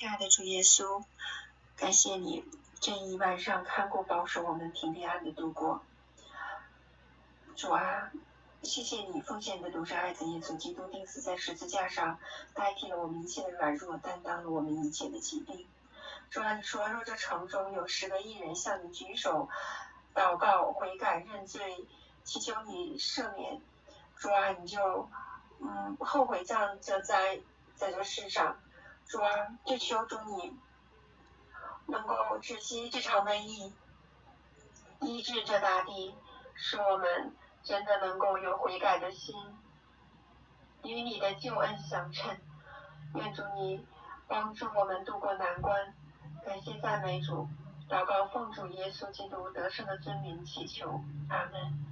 亲爱的主耶稣，感谢你这一晚上看顾保守我们平平安的度过。主啊，谢谢你奉献的独生爱子耶稣基督钉死在十字架上，代替了我们一切的软弱，担当了我们一切的疾病。主啊，你说若这城中有十个艺人向你举手祷告悔改认罪，祈求你赦免，主啊，你就嗯后悔降这灾在这世上。主啊，就求主你能够止息这场瘟疫，医治这大地，使我们真的能够有悔改的心，与你的救恩相称。愿主你帮助我们渡过难关。感谢赞美主，祷告奉主耶稣基督得胜的尊名祈求，阿门。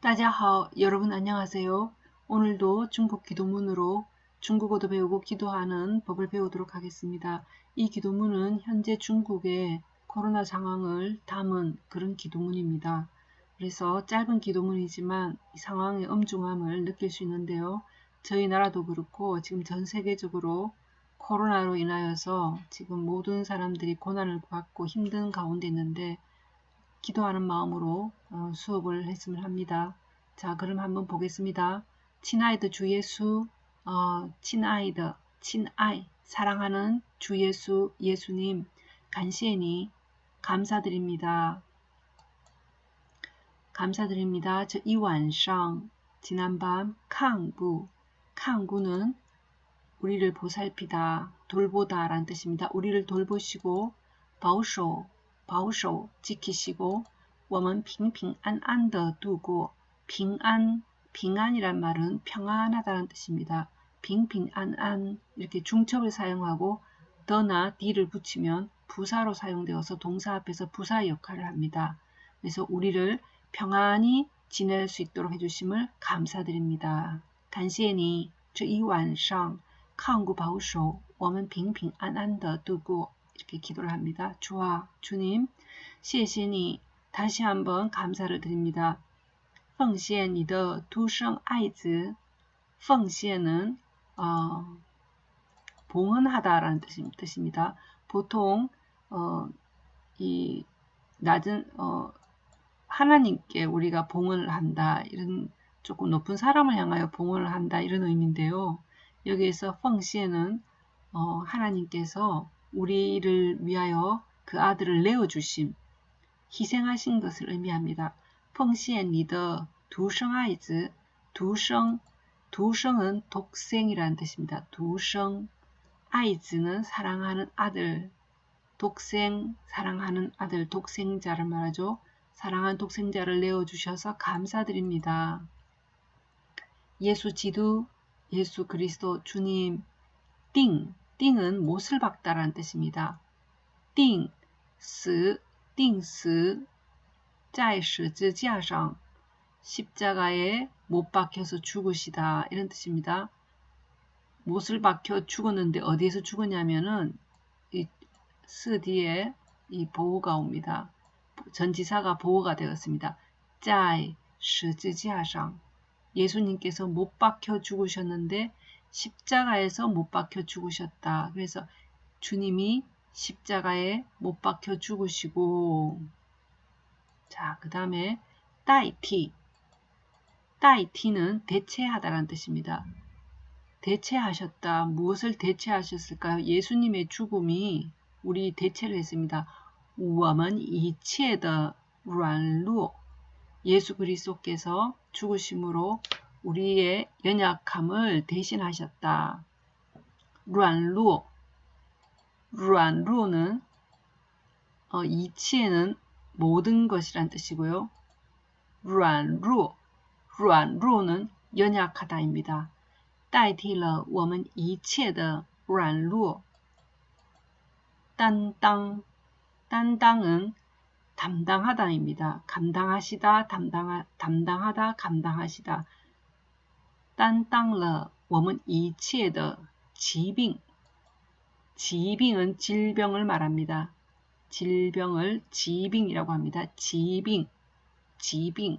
大家好，여러분안녕하세요오늘도중국기도문으로 중국어도 배우고 기도하는 법을 배우도록 하겠습니다. 이 기도문은 현재 중국의 코로나 상황을 담은 그런 기도문입니다. 그래서 짧은 기도문이지만 이 상황의 엄중함을 느낄 수 있는데요. 저희 나라도 그렇고 지금 전 세계적으로 코로나로 인하여서 지금 모든 사람들이 고난을 받고 힘든 가운데 있는데 기도하는 마음으로 어, 수업을 했으면 합니다. 자 그럼 한번 보겠습니다. 친아이드 주 예수 어, 친아이드, 친아이, 사랑하는 주 예수, 예수님, 간시에니 감사드립니다. 감사드립니다. 저 이완상, 지난밤 캉구, 캉구는 우리를 보살피다, 돌보다 라는 뜻입니다. 우리를 돌보시고 바우쇼, 바우쇼 지키시고 我们平平安安的 두고平安 빙안이란 말은 평안하다는 뜻입니다. 빙빙안안 이렇게 중첩을 사용하고 더나 뒤를 붙이면 부사로 사용되어서 동사 앞에서 부사 역할을 합니다. 그래서 우리를 평안히 지낼 수 있도록 해주심을 감사드립니다. 간시에니 这一晚上抗구保守我们平平安安的度过 이렇게 기도를 합니다. 주와 주님, 谢谢你 다시 한번 감사를 드립니다. 奉献你的独生爱子，奉献은 어, 봉헌하다라는 뜻입니다. 보통 어, 이 낮은 어, 하나님께 우리가 봉헌을 한다 이런 조금 높은 사람을 향하여 봉헌을 한다 이런 의미인데요. 여기에서 펑시에는 어, 하나님께서 우리를 위하여 그 아들을 내어주심, 희생하신 것을 의미합니다. 奉献你的独 生爱子，独生 두성은 독생이라는 뜻입니다. 두성 아이즈는 사랑하는 아들 독생 사랑하는 아들 독생자를 말하죠. 사랑한 독생자를 내어주셔서 감사드립니다. 예수 지두 예수 그리스도 주님 띵 띵은 못을 박다라는 뜻입니다. 띵, 스, 띵스 在十字架上 십자가에 못 박혀서 죽으시다 이런 뜻입니다. 못을 박혀 죽었는데 어디에서 죽었냐면은 이스 뒤에 이 보호가 옵니다. 전지사가 보호가 되었습니다. 짜이 십자상 예수님께서 못 박혀 죽으셨는데 십자가에서 못 박혀 죽으셨다. 그래서 주님이 십자가에 못 박혀 죽으시고 자 그 다음에 따이티 따이티는 대체하다라는 뜻입니다. 대체하셨다. 무엇을 대체하셨을까요? 예수님의 죽음이 우리 대체를 했습니다. 우와만 이치에다 란루 예수 그리스도께서 죽으심으로 우리의 연약함을 대신하셨다. 란루 란루는 어, 이치에는 모든 것이란 뜻이고요. 란루 软弱는 연약하다입니다. 代替了我们一切的软弱担当 担当은 담당하다입니다. 감당하시다, 담당하, 담당하다, 감당하시다. 担当了我们一切的疾病.疾病은 질병을 말합니다. 질병을 지빙이라고 합니다. 지빙, 지빙.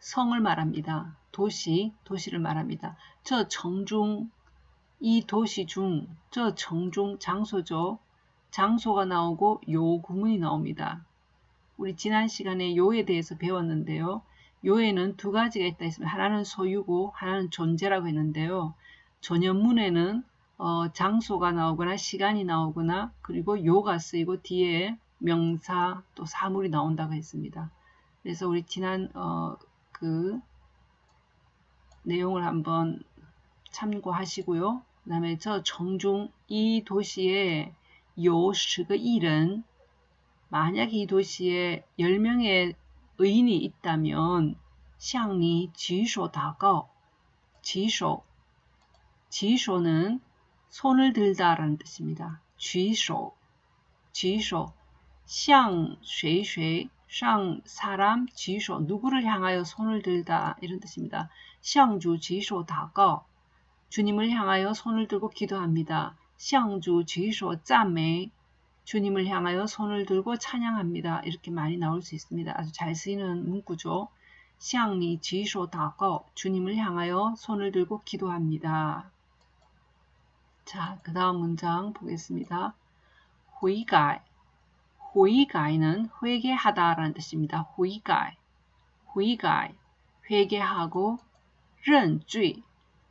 성을 말합니다. 도시, 도시를 말합니다. 저 정중, 이 도시 중, 저 정중 장소죠. 장소가 나오고 요 구문이 나옵니다. 우리 지난 시간에 요에 대해서 배웠는데요. 요에는 두 가지가 있다 했습니다. 하나는 소유고 하나는 존재라고 했는데요. 전연문에는 어, 장소가 나오거나 시간이 나오거나 그리고 요가 쓰이고 뒤에 명사 또 사물이 나온다고 했습니다. 그래서 우리 지난 어, 그 내용을 한번 참고하시고요. 그 다음에 저 정중 이 도시에 요시그 일은 만약 이 도시에 10명의 의인이 있다면 샹니 지소 다가 지소 지소는 손을 들다라는 뜻입니다. 쥐소 쥐소 샹 쇠쇠 샹 사람 지소 누구를 향하여 손을 들다 이런 뜻입니다. 샹주 지소 다거 주님을 향하여 손을 들고 기도합니다. 샹주 지소 짬매 주님을 향하여 손을 들고 찬양합니다. 이렇게 많이 나올 수 있습니다. 아주 잘 쓰이는 문구죠. 샹리 지소 다거 주님을 향하여 손을 들고 기도합니다. 자, 그 다음 문장 보겠습니다. 회가 호이가이는 회개하다라는 뜻입니다. 호이가이, 호이가이, 회개하고 런쥐,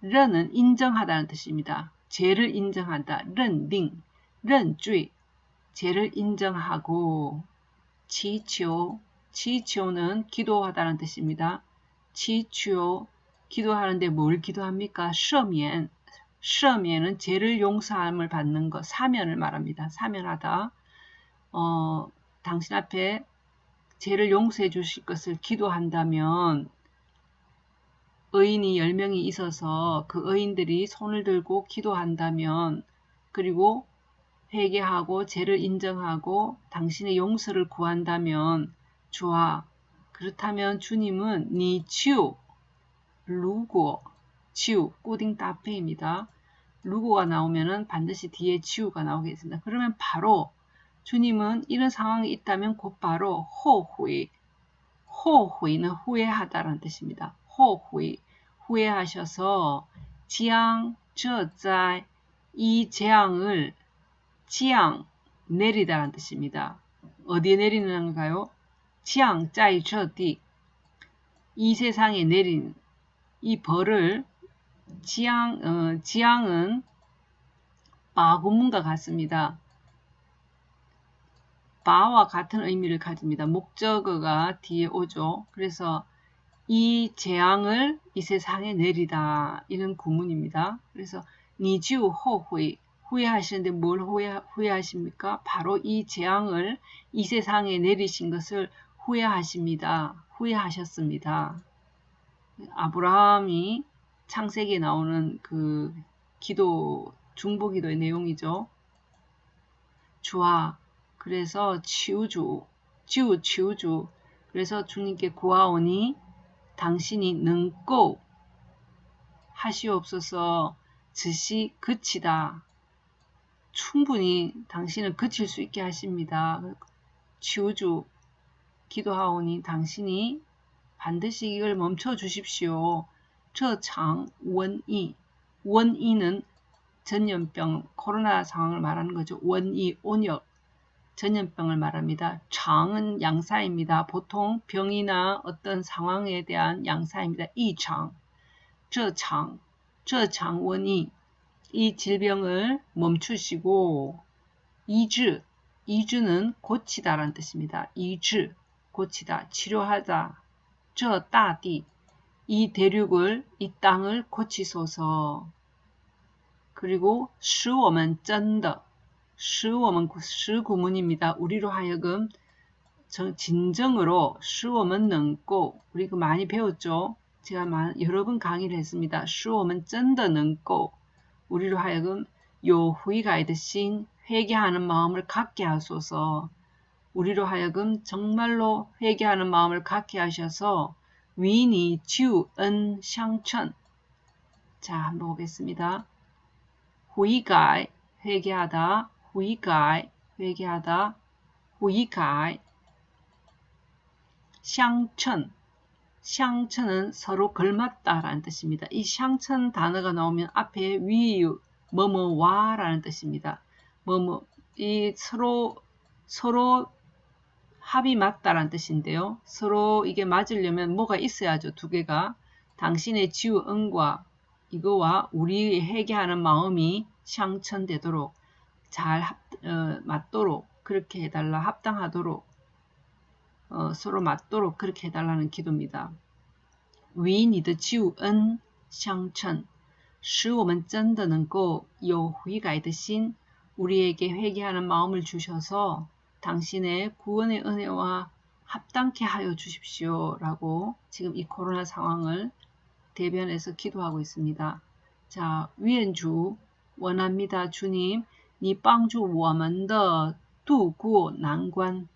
런은 인정하다는 뜻입니다. 죄를 인정한다. 런딩, 런쥐, 죄를 인정하고 치치오, 치치오는 기도하다는 뜻입니다. 치치오, 기도하는데 뭘 기도합니까? 셔면, 셔면은 죄를 용서함을 받는 것, 사면을 말합니다. 사면하다. 어, 당신 앞에 죄를 용서해 주실 것을 기도한다면 의인이 10명이 있어서 그 의인들이 손을 들고 기도한다면 그리고 회개하고 죄를 인정하고 당신의 용서를 구한다면 주아 그렇다면 주님은 니 치우 루고 치우 꾸딩 따페입니다. 루고가 나오면은 반드시 뒤에 치우가 나오겠습니다. 그러면 바로 주님은 이런 상황이 있다면 곧바로 호후이 호후이는 후회하다라는 뜻입니다. 후회, 후회하셔서 지양, 저자, 이 재앙을 지양, 내리다라는 뜻입니다. 어디에 내리는가요? 지양, 짜이, 저디, 이 세상에 내린 이 벌을 지양, 어, 지양은 바구문과 같습니다. 바와 같은 의미를 가집니다. 목적어가 뒤에 오죠. 그래서 이 재앙을 이 세상에 내리다 이런 구문입니다. 그래서 니주 호회 후회하시는데 뭘 후회, 후회하십니까? 바로 이 재앙을 이 세상에 내리신 것을 후회하십니다. 후회하셨습니다. 아브라함이 창세기에 나오는 그 기도 중보기도의 내용이죠. 주아 그래서 치우주 치우 치우주 그래서 주님께 구하오니 당신이 능고 하시옵소서 즉시 그치다. 충분히 당신을 그칠 수 있게 하십니다. 치우주 기도하오니 당신이 반드시 이걸 멈춰 주십시오. 저장 원이 원이는 전염병 코로나 상황을 말하는 거죠. 원이 온역 전염병을 말합니다. 장은 양사입니다. 보통 병이나 어떤 상황에 대한 양사입니다. 이장, 저장, 저장 원이 이 질병을 멈추시고 이주, 이주는 고치다라는 뜻입니다. 이주, 고치다, 치료하다. 저 따디, 이 대륙을, 이 땅을 고치소서. 그리고 使我们真的 시我们 시구문입니다. 우리로 하여금 진정으로 시我们 능고 우리 그 많이 배웠죠. 제가 여러 번 강의를 했습니다. 시我们真的能够 우리로 하여금 요 후이가 이듯이 회개하는 마음을 갖게 하소서. 우리로 하여금 정말로 회개하는 마음을 갖게 하셔서 위니 주은 샹천 자 한번 보겠습니다. 후이가이 회개하다 후이가이 회개하다 후이가이 샹천 샹천은 서로 걸맞다라는 뜻입니다. 이 샹천 단어가 나오면 앞에 위 뭐뭐와라는 뜻입니다. 뭐뭐 이 서로 서로 합이 맞다라는 뜻인데요. 서로 이게 맞으려면 뭐가 있어야죠. 두 개가 당신의 지우 은과 이거와 우리 회개하는 마음이 샹천되도록 잘 합, 어, 맞도록 그렇게 해달라 합당하도록 어, 서로 맞도록 그렇게 해달라는 기도입니다. 为你的救恩相称，使我们真的能够有悔改的心。 우리에게 회개하는 마음을 주셔서 당신의 구원의 은혜와 합당케 하여 주십시오. 라고 지금 이 코로나 상황을 대변해서 기도하고 있습니다. 자, 위엔주 원합니다. 주님, 你帮助我们的度过难关.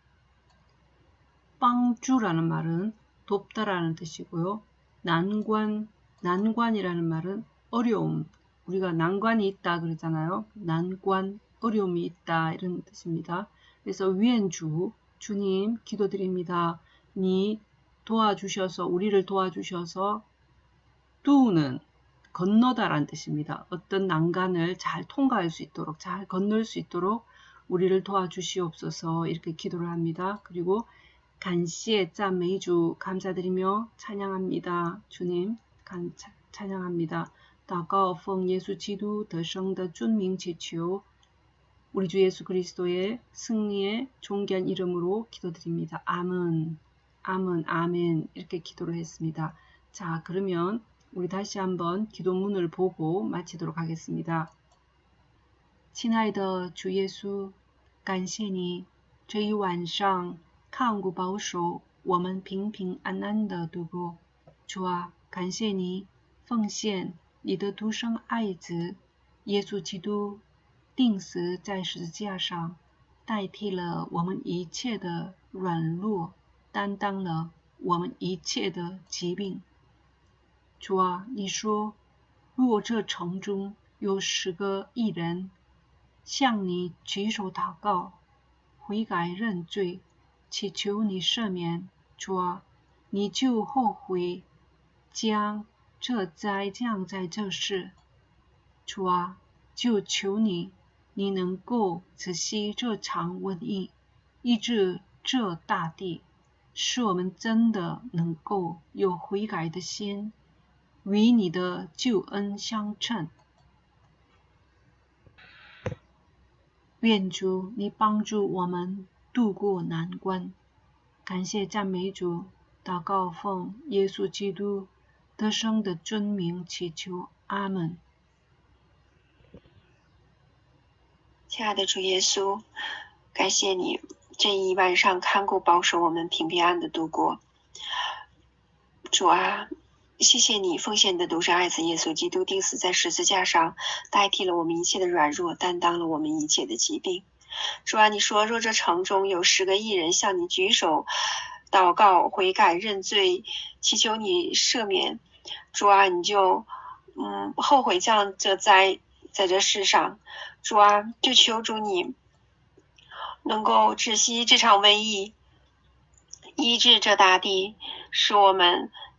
빵주라는 말은 돕다라는 뜻이고요. 난관, 난관이라는 말은 어려움. 우리가 난관이 있다 그러잖아요. 난관, 어려움이 있다 이런 뜻입니다. 그래서 위엔주, 주님 기도드립니다. 니 도와주셔서 우리를 도와주셔서 뚜는 건너다란 뜻입니다. 어떤 난간을 잘 통과할 수 있도록 잘 건널 수 있도록 우리를 도와주시옵소서 이렇게 기도를 합니다. 그리고 간시의 짠 메이주 감사드리며 찬양합니다. 주님 간, 찬양합니다. 다가오펑 예수 지도 더성더 준밍 지치오 우리 주 예수 그리스도의 승리의 존귀한 이름으로 기도드립니다. 아멘 아멘 아멘 이렇게 기도를 했습니다. 자 그러면 우리 다시 한번 기도문을 보고 마치도록 하겠습니다.亲爱的主耶稣，感谢你这一晚上看顾保守，我们平平安安的度过。主啊，感谢你奉献你的独生爱子耶稣基督，定死在十字架上，代替了我们一切的软弱，担当了我们一切的疾病。 主啊，你说，若这城中有十个艺人向你举手祷告、悔改认罪，祈求你赦免，主啊，你就后悔将这灾降在这世。主啊，就求你，你能够止息这场瘟疫，医治这大地，使我们真的能够有悔改的心。与你的救恩相称，愿主你帮助我们渡过难关。感谢赞美主，祷告奉耶稣基督得胜的尊名祈求，阿门。亲爱的主耶稣，感谢你这一晚上看顾保守我们平平安安的度过。主啊。谢谢你奉献你的独生爱子耶稣基督钉死在十字架上，代替了我们一切的软弱，担当了我们一切的疾病。主啊，你说若这城中有十个艺人向你举手祷告、悔改、认罪，祈求你赦免，主啊，你就嗯后悔降这灾在这世上。主啊，就求主你能够止息这场瘟疫，医治这大地，使我们。